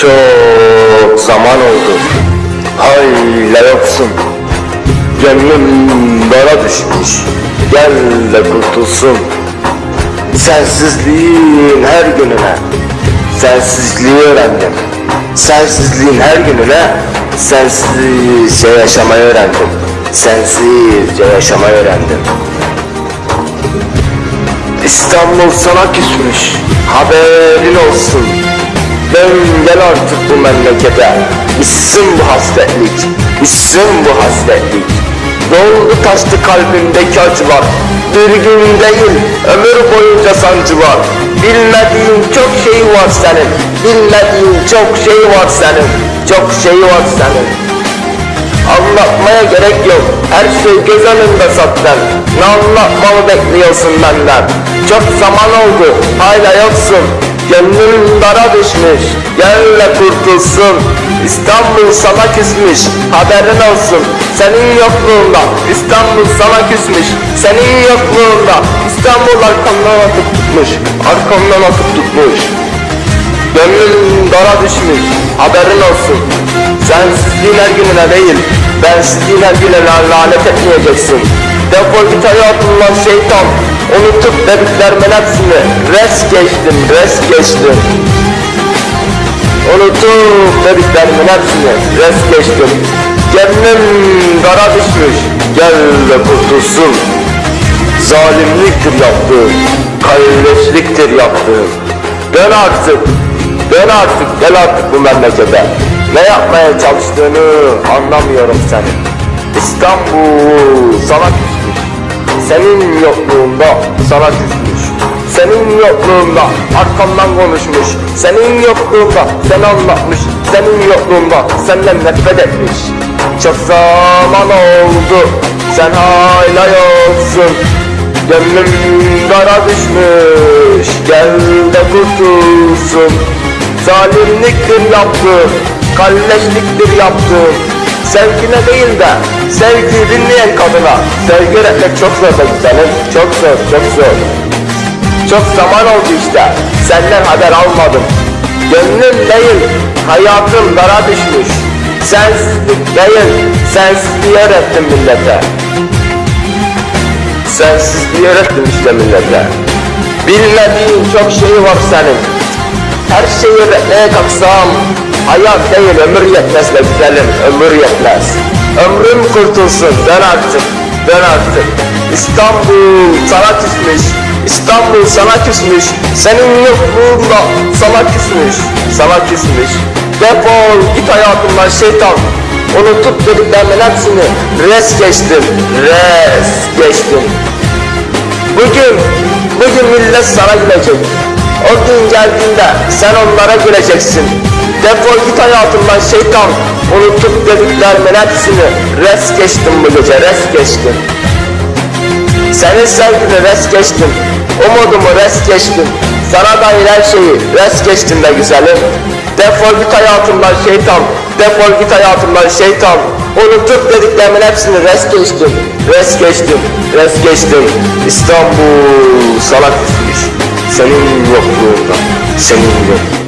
Çok zaman oldu. Hala yoksun. Gönlüm dara düşmüş. Gel de kurtulsun. Sensizliğin her gününe. Sensizliği öğrendim. Sensizliğin her gününe. Sensizce yaşamayı öğrendim. Sensizce yaşamayı öğrendim. İstanbul sana küsmüş. Haberin olsun. Dön gel artık bu memlekete. Bitsin bu hasretlik. Bitsin bu hasretlik. Doldu taştı kalbimdeki acılar. Bir gün değil, ömür boyunca sancı. Bilmediğin çok şey var senin. Bilmediğin çok şey var senin. Çok şey var senin. Anlatmaya gerek yok. Her şey göz önünde zaten. Ne anlatmamı bekliyorsun benden? Çok zaman oldu. Hala yoksun. Gönlüm dara düşmüş. De kurtulsun. İstanbul sana küsmüş. Haberin olsun. Senin yokluğunda İstanbul sana küsmüş. Senin yokluğunda İstanbul arkamdan atıp tutmuş. Arkamdan atıp tutmuş. Gönlüm dara düşmüş, haberin olsun. Sensizliğin her gününe değil, bensizliğin her gününe lanet etmeyeceksin. Defol git hayatımdan şeytan, unutup dediklerimin hepsini res geçtim, res geçtim. Unutup dediklerimin hepsini res geçtim. Gönlüm dara düşmüş, gel de kurtulsun. Zalimliktir yaptığım, kalleşliktir yaptığım. Dön artık, dön artık, gel artık bu memlekete. Ne yapmaya çalıştığını anlamıyorum senin. İstanbul sana. Senin yokluğunda sana küsmüş. Senin yokluğunda arkamdan konuşmuş. Senin yokluğunda sen anlatmış. Senin yokluğunda senden nefret etmiş. Çok zaman oldu. Sen hala yoksun. Gönlüm dara düşmüş Gel de kurtulsun Zalimliktir yaptığım Kalleşliktir yaptığım Sevgine değil de Sevgi dinleyen kadına Sevgi öğretmek çok zor be güzelim. Çok zor çok zor. Çok zaman oldu işte. Senden haber almadım. Gönlüm değil Hayatım dara düşmüş. Sensizlik değil Sensizliği öğrettim millete. Sensizliği öğrettim işte millete. Bilmediğin çok şey var senin. Her şeyi öğretmeye kalksam, hayat değil ömür yetmez be güzelim, ömür yetmez. Ömrüm kurtulsun, dön artık, dön artık. İstanbul sana küsmüş, İstanbul sana küsmüş. Senin yokluğunda sana küsmüş, sana küsmüş. Defol git hayatımdan şeytan. Unutup dediklerimin hepsini res geçtim, res geçtim. Bugün, bugün millet sana gülecek. O gün geldiğinde sen onlara güleceksin. Defol git hayatımdan şeytan. Unutup dediklerimin hepsini res geçtim bu gece, res geçtim. Senin sevgini res geçtim. Umudumu res geçtim. Sana dair her şeyi res geçtim be güzelim. Defol git hayatımdan şeytan. Defol git hayatımdan şeytan. Unutup dediklerimin hepsini res geçtim. Res geçtim. Res geçtim. İstanbul sana küsmüş. Senin yokluğunda. Senin yok.